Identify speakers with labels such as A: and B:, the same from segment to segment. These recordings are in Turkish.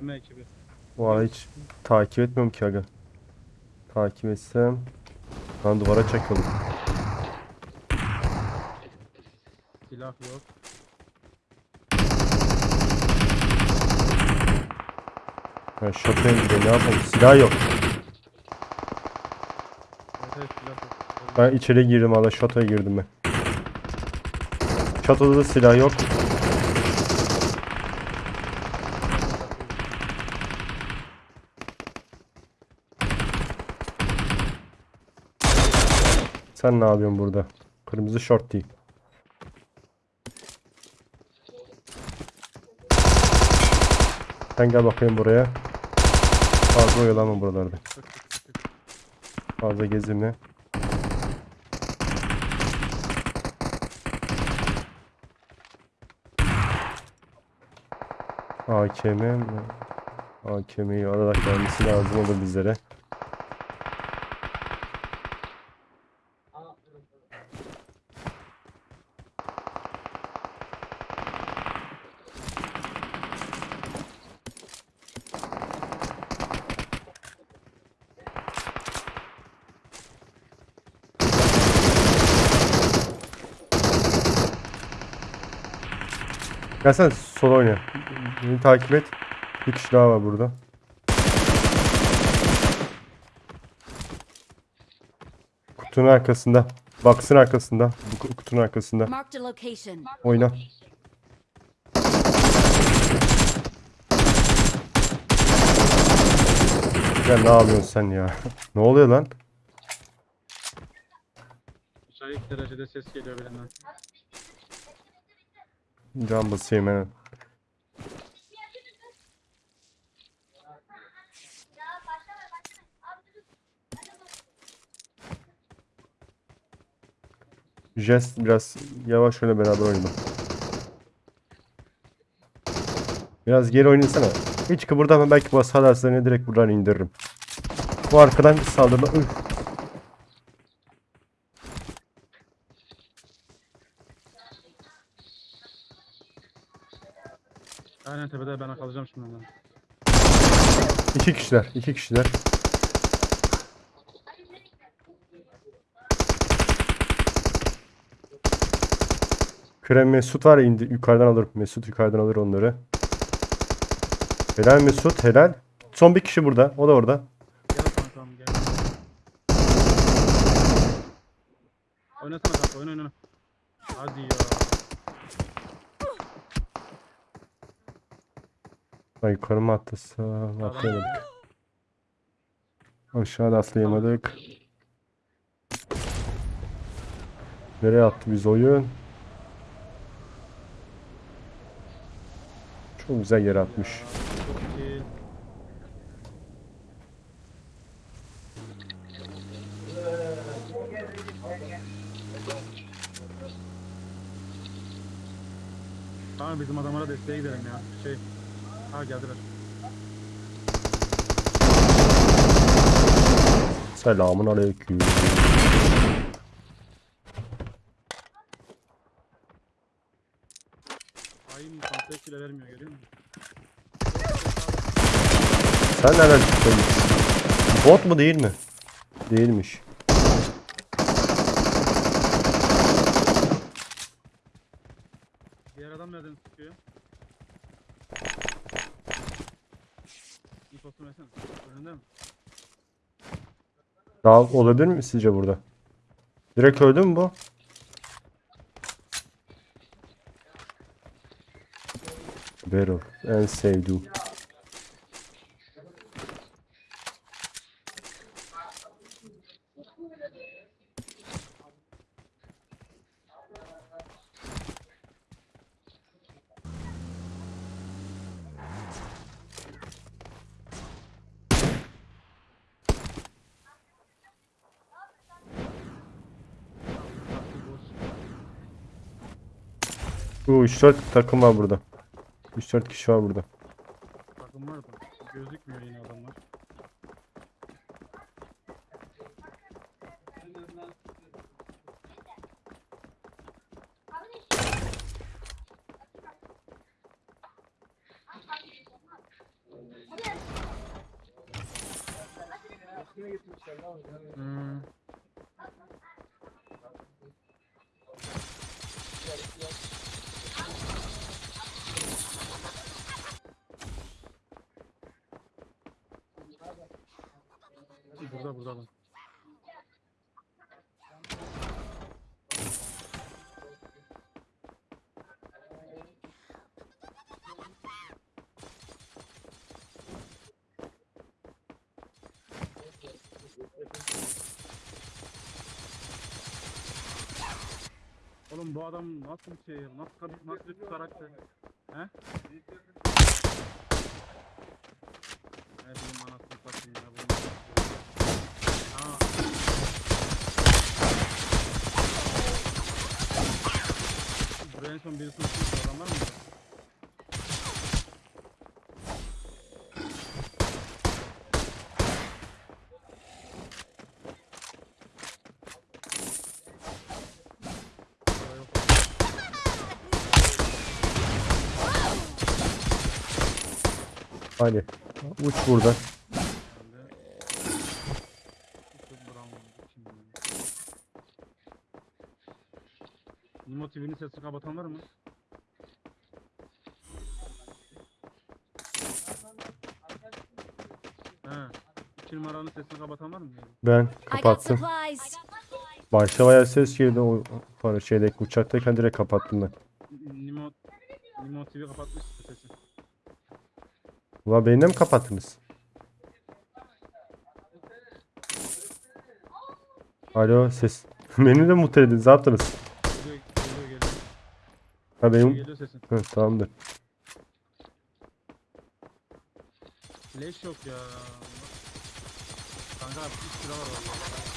A: Deme ekibi.
B: Valla hiç takip etmiyorum ki aga. Takip etsem ben duvara çakıldım.
A: Silah yok.
B: Ben şotaya gidiyorum ne yapayım silah yok.
A: Evet evet silah yok.
B: Ben içeri girdim valla şotaya girdim ben. Şatoda da silah yok. Sen ne yapıyorsun burada? Kırmızı şort değil. Sen gel bakayım buraya. Fazla oyalanma buralarda. Fazla gezinme. AKM? AKM'yi alarak gelmesi lazım olur bizlere. Gel sen sol oyna. Beni takip et. Bir kişi daha var burada. Kutunun arkasında. Box'ın arkasında. Bu kutunun arkasında. Oyna. Ya ne yapıyorsun sen ya? ne oluyor lan?
A: Müsait derecede ses geliyor birinden.
B: Can basayım hemen. Jest biraz yavaş öyle beraber oynayalım. Biraz geri oynasana. Hiç kıpırdama belki basarlar seni direkt buradan indiririm. Bu arkadan saldırma. Üf.
A: Aynen tepede ben kalacağım şimdi ondan.
B: İki kişiler. iki kişiler. Krem Mesut var indi, yukarıdan alır. Mesut yukarıdan alır onları. Helal Mesut helal. Son bir kişi burada. O da orada.
A: Gel kankam gel. Oynasana kanka oyna oyna. Hadi ya.
B: Ay yukarı mı attısa atlayamadık. Aşağıda atlayamadık. Nereye attı biz oyun? Çok güzel yere atmış.
A: Bizim adamlara desteğe gidelim ya. Şey. Ha geldiler.
B: Selamun aleyküm.
A: Hain kontek bile vermiyor görüyor musun?
B: Sen nereden çıktın? Bot mu değil mi? Değilmiş. Daha olabilir mi sizce burada? Direkt öldü mü bu? Barrel. En sevdiğim. Bu 3-4 takım var burada. 3-4 kişi var burada.
A: Oğlum bu adam nasıl bir şey? Nasıl kadın, nasıl bir karakter? He? Ne bileyim anasını satayım ya. bunu. Aa. Buraya en son birisini tutmuş
B: Hadi. Uç.
A: Şimdi. Nimo TV'nin sesini kapatan var mı? He. İki numaranın sesini kapatan var mı?
B: Ben kapattım. Başta bayağı ses girdi o para şeydeki uçaktayken direkt kapattım ben.
A: Nimo, Nimo TV kapatmış.
B: Ulan beni de mi kapattınız? Alo ses. Beni de mutlu ediniz. Ne yaptınız?
A: Geliyor, geliyor, geliyor.
B: Ha benim...
A: Geliyor sesin.
B: Hı, tamamdır.
A: Leş yok ya. Kanka 3 lira var valla.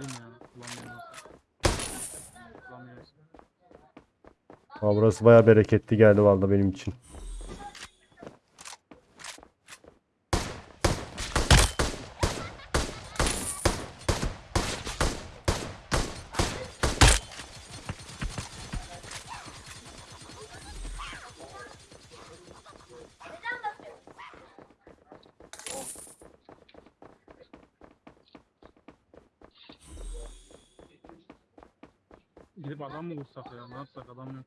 A: Alayım ya. Kullanmıyorum. Kullanmıyoruz.
B: Ha, burası bayağı bereketli geldi vallahi benim için.
A: Gidip adam mı vursak ya? Ne yapsak adam yok.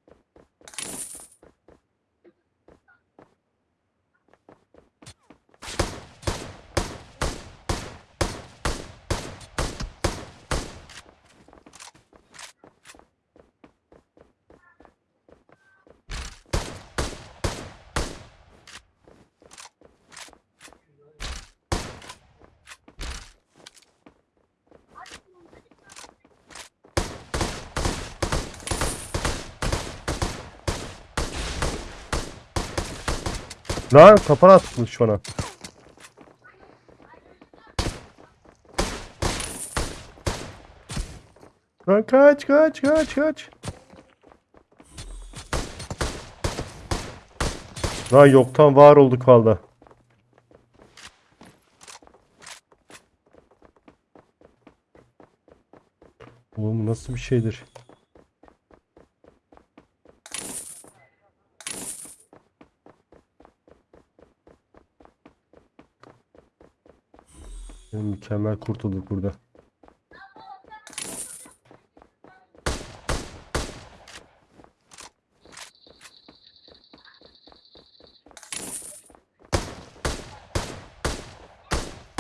B: Lan kapan atmış bana. Lan kaç kaç kaç kaç. Lan yoktan var olduk valla. Oğlum nasıl bir şeydir? Mükemmel kurtulduk burada.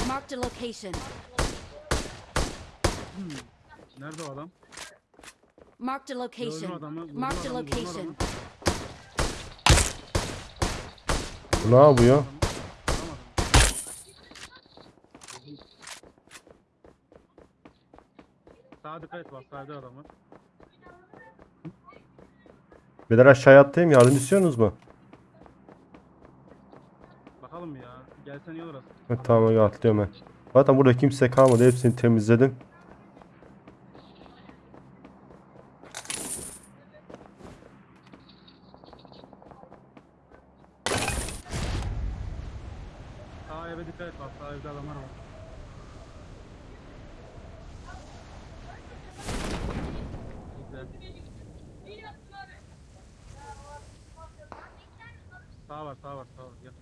C: Marked a location.
A: Nerede o adam?
C: Marked a
A: Gördüm
C: location.
A: adamı. vurdum
C: Marked a
A: adamı, vurdum
C: location.
A: adamı.
B: Bu ne yapıyor?
A: Vuramadım. Sağa dikkat et bak sağda adamı.
B: Beyler aşağıya atlayayım yardım istiyorsunuz mu?
A: Bakalım ya? Gelsen iyi olur aslında.
B: Tamam atlıyorum ben. Zaten burada kimse kalmadı hepsini temizledim.
A: Sağ eve dikkat et bak sağ evde adamlar var. Gel. Sağ var sağ var sağ var gel.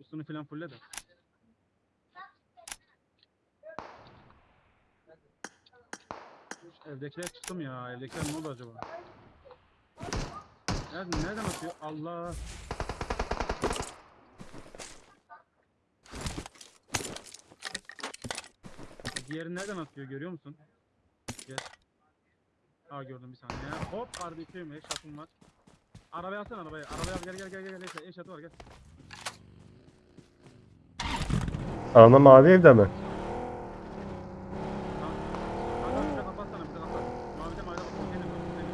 A: Üstünü filan fulle de. Evdekiler çıktı mı ya? Evdekiler ne oldu acaba? Nereden, nereden atıyor? Allah. Diğeri nereden atıyor görüyor musun? Gel. Aa gördüm bir saniye. Hop kardeşim eşatım var. Arabaya alsana arabaya. Arabaya gel gel gel gel. gel. Eşatı var gel.
B: Ana mavi evde mi?
A: Tamam. Tamam bize kapatsana bize kapat. Mavide mavide bak. Konteyner var, konteyner.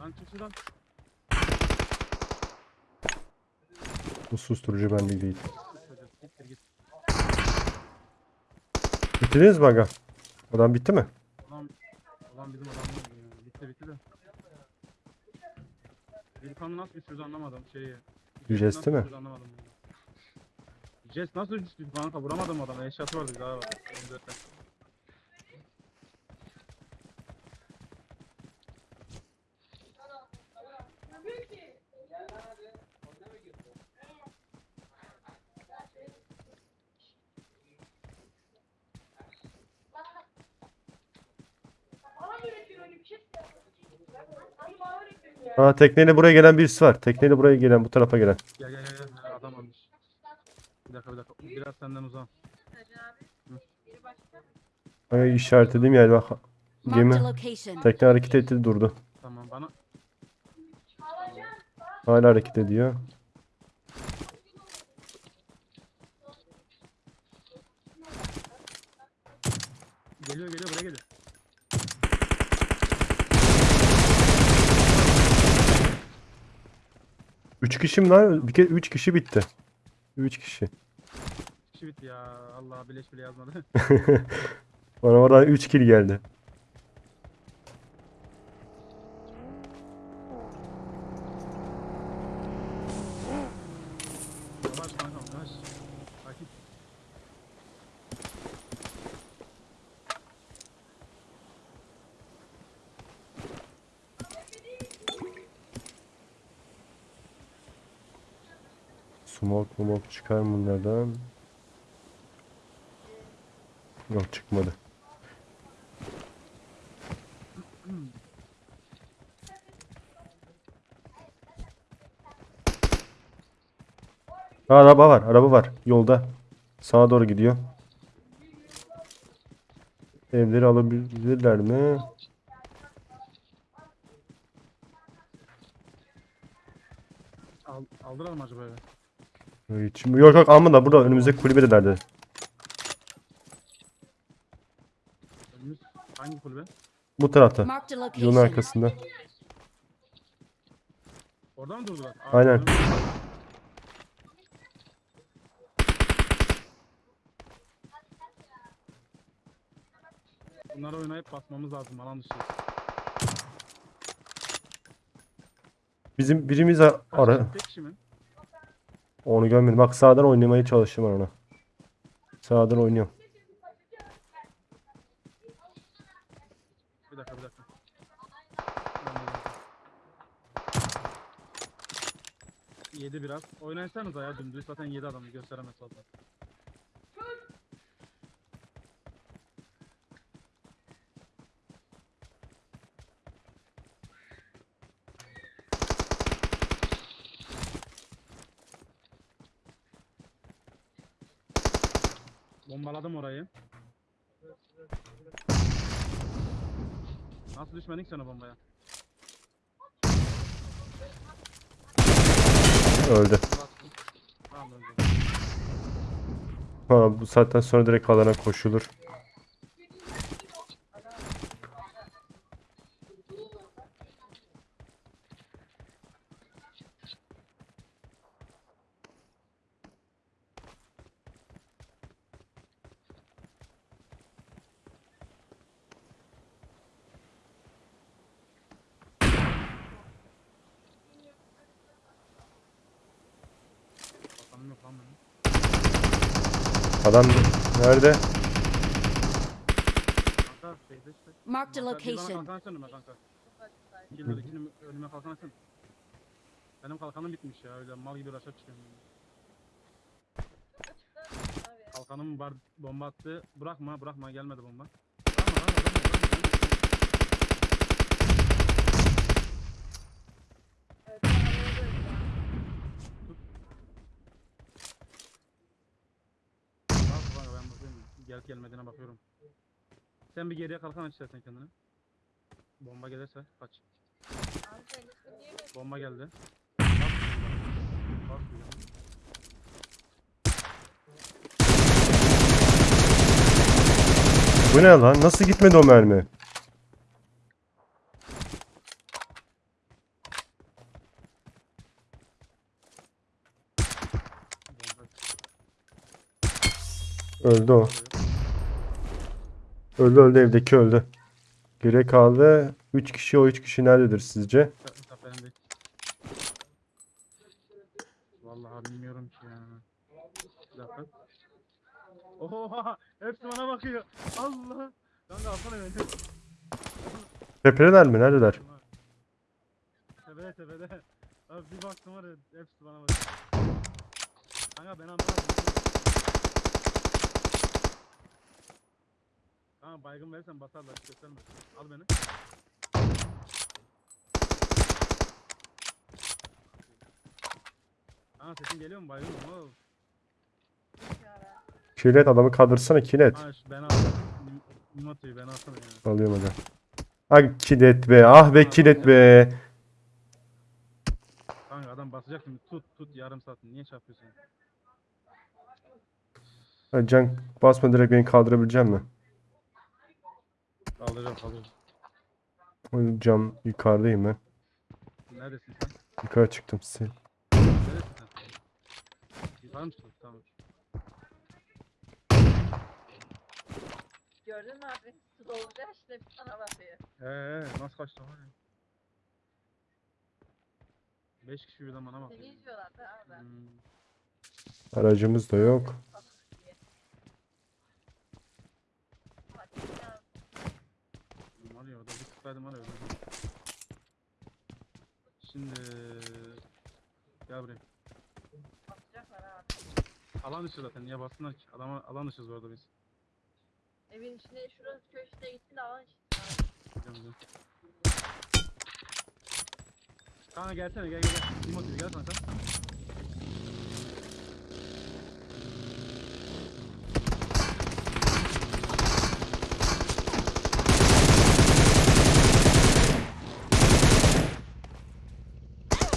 A: Lan çık şuradan.
B: Susturucu bende değil. Bitirdiniz mi aga? Adam bitti mi?
A: Ulan, ulan bizim ya. Bitti bitti de. Gürkan'ı nasıl düşürdü anlamadım şeyi.
B: Jest mi?
A: Anlamadım. Jest nasıl düştü kanka vuramadım adamı. Eşyatı vardı daha
B: Ha tekneyle buraya gelen birisi var. Tekneyle buraya gelen bu tarafa gelen.
A: Gel gel gel gel. Adam almış. Bir dakika bir dakika. Biraz senden uzak.
B: Aga işaretlediğim yer bak.
C: Marked
B: Gemi tekne hareket etti durdu.
A: Tamam bana.
B: Hala hareket ediyor.
A: Geliyor geliyor buraya geliyor.
B: Üç kişi mi lan? Bir kere üç kişi bitti. Üç kişi.
A: Kişi bitti ya. Allah bileş bile yazmadı.
B: Bana oradan 3 kill geldi.
A: Yavaş kankam yavaş. Sakin.
B: Smoke smoke çıkar mı bunlardan? Yok çıkmadı. Araba var, araba var yolda. Sağa doğru gidiyor. Evleri alabilirler mi?
A: Al, aldılar mı acaba?
B: Hiç, yok yok alma da burada önümüzdeki kulübedelerde.
A: Önümüz hangi kulübe?
B: Bu tarafta.
C: Marked a
B: Yolun
C: location.
B: arkasında.
A: Orada mı durdular? Aa,
B: Aynen.
A: Bunları oynayıp basmamız lazım alan dışı.
B: Bizim birimiz a-
A: Kaç
B: ara
A: kişi? Tek kişi mi?
B: Onu görmedim. Bak sağdan oynamaya çalıştım ona. Sağdan oynuyorum.
A: Bir dakika bir dakika. Yedi biraz. Oynaysanıza ya dümdüz zaten yedi adamı gösteremez fazla. Bombaladım orayı. Nasıl düşmedin ki sen o bombaya?
B: Öldü.
A: Tamam öldü.
B: Ha, bu saatten sonra direkt alana koşulur.
A: Lan benim.
B: Adam nerede?
A: Kanka şeyde işte.
C: Marked a
A: Kanka, bir bana
C: location.
A: kalkan be kanka. Önüme kalkan açsana. Benim kalkanım bitmiş ya öyle mal gibi aşağı çıkıyorum. Kalkanım var bomba attı. Bırakma bırakma gelmedi bomba. Bırakma bırakma bırakma. bırakma. Bak kanka ben bakıyorum. Gelip gelmediğine bakıyorum. Sen bir geriye kalkan aç istersen kendine. Bomba gelirse kaç. Bomba geldi. Bak.
B: Bu ne lan? Nasıl gitmedi o mermi? Öldü o. Öldü öldü evdeki öldü. Geriye kaldı 3 kişi o 3 kişi nerededir sizce?
A: Vallahi bilmiyorum ki ya. Bir dakika. Oha! Hepsi bana bakıyor. Allah! Kanka alsana beni.
B: Tepedeler mi? Neredeler?
A: Tepede tepede. Abi bir baktım var ya hepsi bana bakıyor. Kanka ben anlamadım. Kanka baygın verirsen basarlar gösterme. Al beni. Kanka sesin geliyor mu baygın oğlum?
B: Kilet adamı kaldırsana kilet.
A: Ha şu ben aldım. Mimoto'yu ben alsana ya.
B: Alıyorum hocam. Ah kilet be. Ah be kilet be.
A: Kanka adam basacak şimdi tut tut yarım saat niye çarpıyorsun?
B: Can basma direkt beni kaldırabilecek mi?
A: Kaldıracağım kaldıracağım.
B: O Cam yukarıdayım ben.
A: Neredesin sen?
B: Yukarı çıktım size.
A: Neredesin sen? Yukarı mı çıktın? Tamam.
D: Gördün mü abi? Su dolunca işte sana bakıyor.
A: Eee nasıl kaçtı var ya? 5 kişi birden bana
D: Seni
A: bakıyor.
D: izliyorlar da abi.
A: Hmm.
B: Aracımız da yok.
D: Bak ya,
A: Var tıklaydım var ya. Şimdi gel buraya.
D: basacaklar abi.
A: Alan dışı zaten niye bassınlar ki? Adama alan dışız bu arada biz.
D: Evin içine şurası köşede gitti de alan işte.
A: Gidiyorum, gidiyorum. Kanka gelsene gel gel gel. Timothy gel kanka.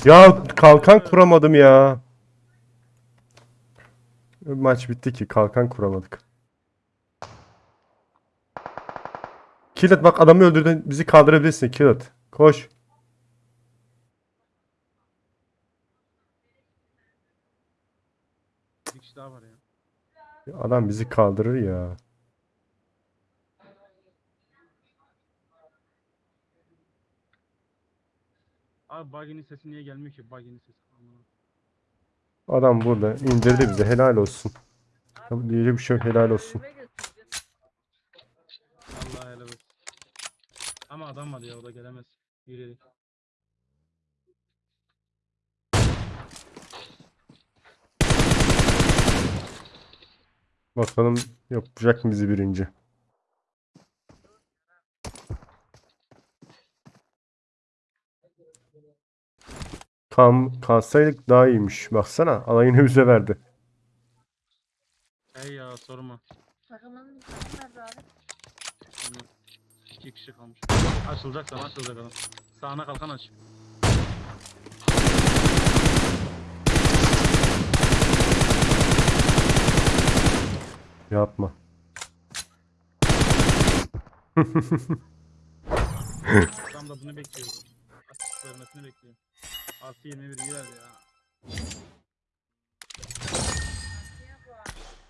B: Ya kalkan kuramadım ya. Maç bitti ki kalkan kuramadık. Kilit bak adamı öldürdün bizi kaldırabilirsin Kilit. Koş.
A: Bir kişi daha var ya.
B: Adam bizi kaldırır ya.
A: Abi buggy'nin sesi niye gelmiyor ki? Buggy'nin sesi.
B: Adam burada indirdi bizi helal olsun. Tabii Diyecek bir şey yok helal olsun.
A: Allah helal olsun. Ama adam var ya o da gelemez. Yürüyerek.
B: Bakalım yapacak mı bizi birinci. Kam kalsaydık daha iyiymiş. Baksana alayını bize verdi.
A: Hey ya sorma.
D: Takımın takım nerede abi?
A: Anladım. İki kişi kalmış. Açılacak sana açılacak adam. Sağına kalkan aç.
B: Yapma.
A: Adam da bunu bekliyor. Açık vermesini bekliyor. Artı 21 girer ya.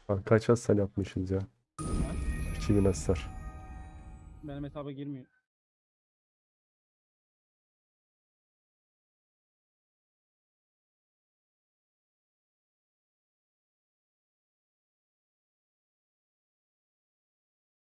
D: Abi?
B: Kaç hasar yapmışız ya? 2000 hasar.
A: Benim hesaba girmiyor.